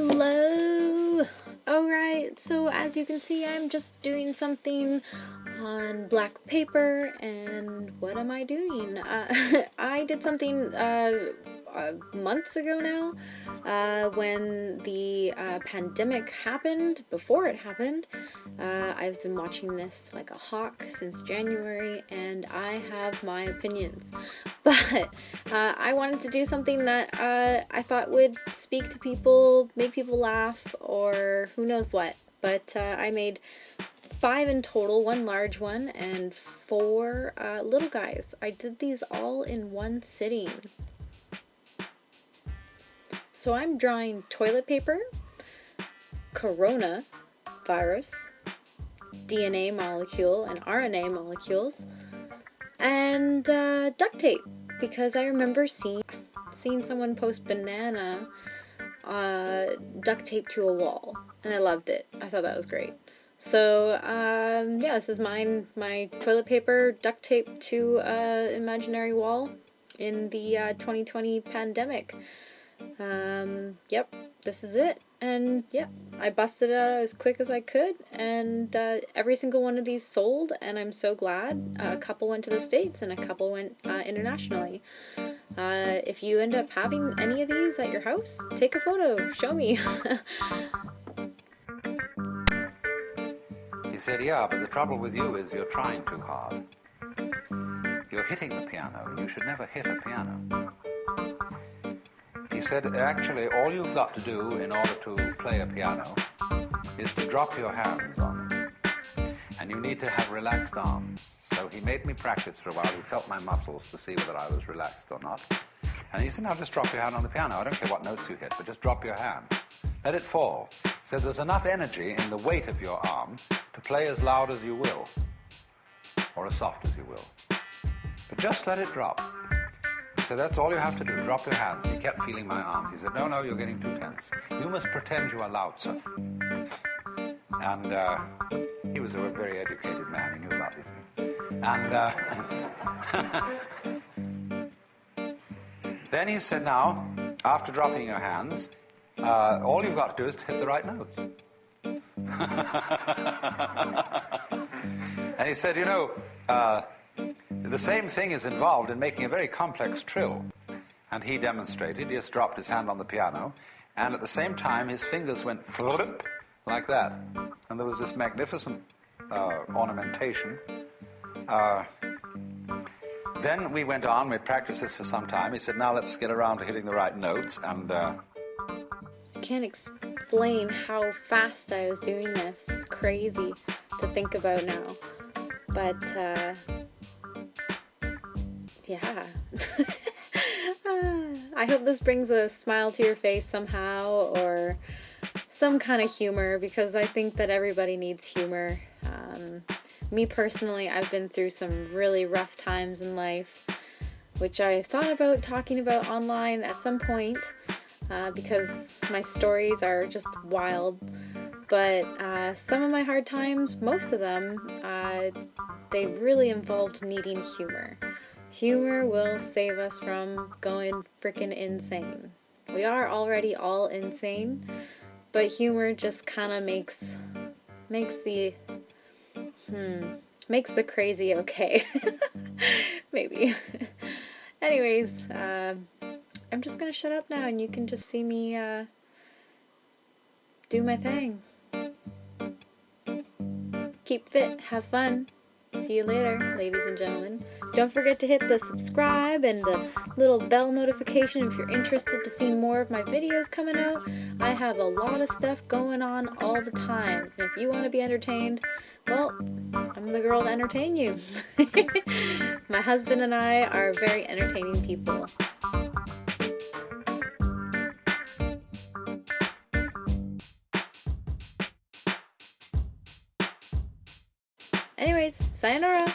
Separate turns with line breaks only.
Hello! Alright, so as you can see, I'm just doing something on black paper, and what am I doing? Uh, I did something uh, uh, months ago now uh, when the uh, pandemic happened, before it happened. Uh, I've been watching this like a hawk since January and I have my opinions. But uh, I wanted to do something that uh, I thought would speak to people, make people laugh, or who knows what. But I made five in total, one large one and four little guys. I did these all in one sitting. So I'm drawing toilet paper, corona virus, DNA molecule and RNA molecules, and uh, duct tape because I remember seeing seeing someone post banana uh, duct tape to a wall and I loved it. I thought that was great. So um, yeah, this is mine, my toilet paper duct tape to uh, imaginary wall in the uh, 2020 pandemic. Um, yep, this is it. And yeah, I busted it out as quick as I could, and uh, every single one of these sold, and I'm so glad. Uh, a couple went to the States, and a couple went uh, internationally. Uh, if you end up having any of these at your house, take a photo, show me.
he said, yeah, but the trouble with you is you're trying too hard. You're hitting the piano, you should never hit a piano. He said, actually, all you've got to do in order to play a piano is to drop your hands on it. And you need to have relaxed arms. So he made me practice for a while. He felt my muscles to see whether I was relaxed or not. And he said, now just drop your hand on the piano. I don't care what notes you hit, but just drop your hand. Let it fall. Said, there's enough energy in the weight of your arm to play as loud as you will, or as soft as you will. But just let it drop said, that's all you have to do, drop your hands. He kept feeling my arms. He said, no, no, you're getting too tense. You must pretend you are Lao Tzu. And uh, he was a very educated man. He knew about these things. And uh, then he said, now, after dropping your hands, uh, all you've got to do is to hit the right notes. and he said, you know, uh, the same thing is involved in making a very complex trill. And he demonstrated, he just dropped his hand on the piano, and at the same time his fingers went flip like that. And there was this magnificent uh, ornamentation. Uh, then we went on, we practiced this for some time. He said, now let's get around to hitting the right notes. And uh,
I can't explain how fast I was doing this. It's crazy to think about now. But yeah. I hope this brings a smile to your face somehow or some kind of humor because I think that everybody needs humor. Um, me personally, I've been through some really rough times in life, which I thought about talking about online at some point uh, because my stories are just wild. But uh, some of my hard times, most of them, uh, they really involved needing humor. Humor will save us from going freaking insane. We are already all insane, but humor just kind of makes makes the hmm makes the crazy okay. Maybe. Anyways, uh, I'm just gonna shut up now and you can just see me uh, do my thing. Keep fit, have fun. See you later, ladies and gentlemen. Don't forget to hit the subscribe and the little bell notification if you're interested to see more of my videos coming out. I have a lot of stuff going on all the time. And if you want to be entertained, well, I'm the girl to entertain you. my husband and I are very entertaining people. Anyways, sayonara!